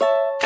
you